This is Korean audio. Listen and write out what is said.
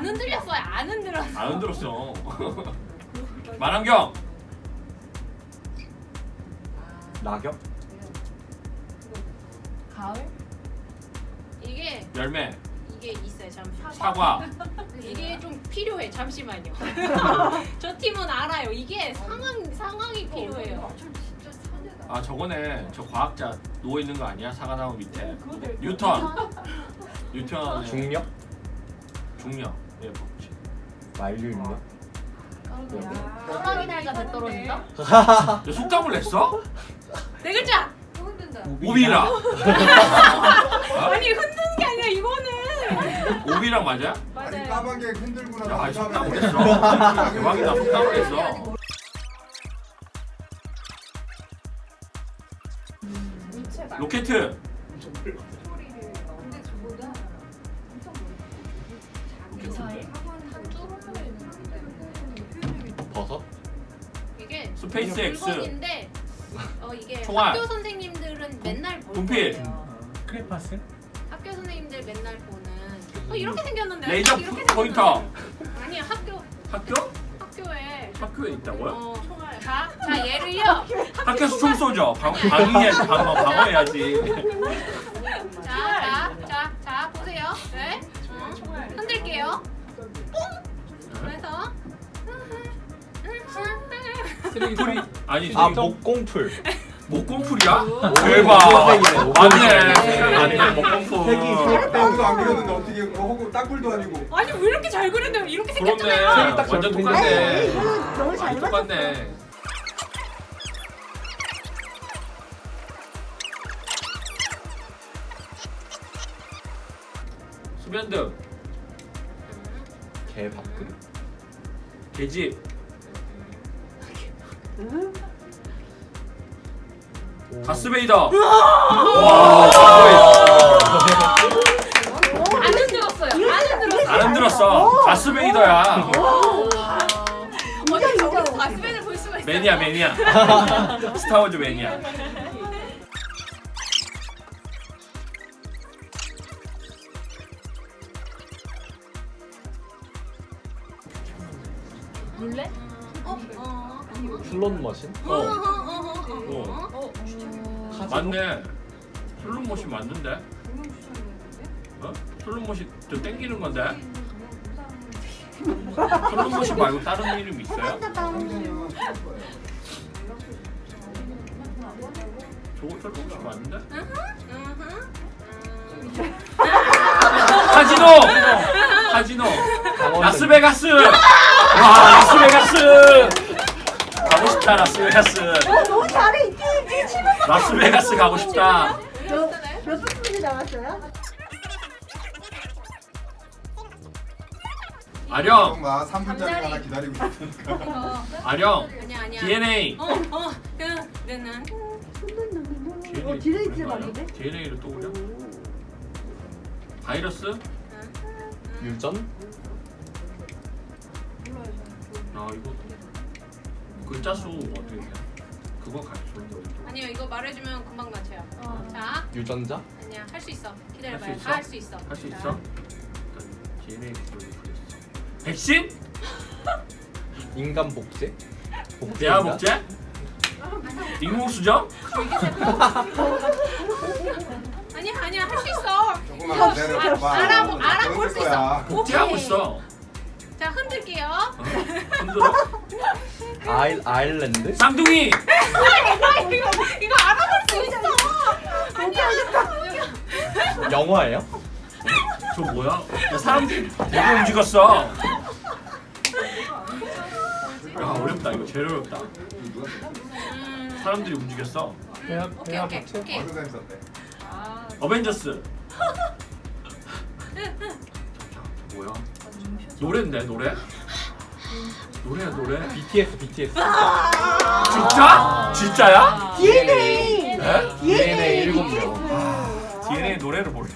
안 흔들렸어요. 안 흔들었어. 안 흔들었어. 만환경 낙엽? 가을? 이게 열매 이게 있어요. 잠시. 사과 이게 좀 필요해. 잠시만요. 저 팀은 알아요. 이게 상황 상황이 필요해요. 아 저거네 저 과학자 누워 있는 거 아니야 사과 나무 밑에 뉴턴 뉴턴 중력? 중력 예 그렇지. 만류인력? 호랑이 날짜 배 떨어진다? 너 속담을 냈어? 네 글자. 오비라 아니 흔드는 게 아니라 이거는. 오비랑 맞아? 맞아요. 까마귀 흔들고 나서 야그 속담을 냈어 대박이다 속담을 냈어 로켓 버섯? 이게 스페이스 X 물건인데 어 이게 총알. 학교 선생님들은 맨날 볼 분필. 거예요. 크레파스? 학교 선생님들 맨날 보는 어 이렇게 생겼는데 레이저 딱 이렇게 포인터 생겼는데. 아니 학교 학교? 학교에 학교에 있다고요? 어, 자, 자 예를요 학교에서 총 쏘죠 방, 방위해야지 방어, 방어해야지 풀이 아니 아 목, 목공풀. 목공풀이야? 오, 대박. 맞네. 목공풀. 맞네. 목공풀. 색이 아무도 안 그렸는데 어떻게 하고 땅굴도 아니고. 아니 왜 이렇게 잘 그렸냐 이렇게 생겼잖아요. 딱 완전 똑같네. 너무 잘 똑같네. 수면등. 개 밥그릇? 계집 가스베이더. 와! 안 흔들었어요. 안 흔들었어요 안 흔들었어. 가스베이더야. 어디 저기서 가스밴을 볼 수가 있어요. 매니아 매니아. 스타워즈 매니아. 물레? 어? 어? 슬롯 머신? 어 어? 어. 카지노? 맞네 슬롯머신 맞는데 어? 슬롯머신 저 땡기는 건데 슬롯머신 말고 다른 이름 있어요? 저거 슬롯머신 맞는데? 카지노! 카지노! 라스베가스! 와 라스베가스! 가고 싶다 라스베가스 너무 잘해 이게 이게 치는 라스베가스 가고 싶다 몇 분이 남았어요? 아령 엄마 3분짜리 하나 기다리고 있으니까 아령 아니야 아니야 DNA 어? 어? 그 내는 어 디레이트 맞는데? DNA를 또 그려? 바이러스? 유전? 아 이거 글자 수 어떻게 돼? 그거 가르쳐 아니요 이거 말해주면 금방 맞춰요 어. 자 유전자? 아니야 할 수 있어 기다려봐요? 다 할 수 있어 할수 자, 있어? 일단 DNA 그걸 그렸어 백신? 인간 복제? 복제 대화? 복제? 인공수정? 아니야 아니야 할 수 있어 조금만 기다려봐 아, 알아보- 알아볼 수 있어. 복제하고. 있어 자 흔들게요 어? 흔들어? 아일, 아일랜드? 쌍둥이! 이거 이거 알아볼 수 있어 아니야 영화예요? 저 뭐야? 야, 사람들이 되게 움직였어 야 어렵다 이거 제일 어렵다 음, 사람들이 움직였어 대화, 오케이 오케이? 오케이 어벤져스 뭐야? 노래인데 노래? 노래야 노래? BTS, BTS. 진짜? 진짜야? DNA 네? DNA 일곱 명. DNA 노래를 모르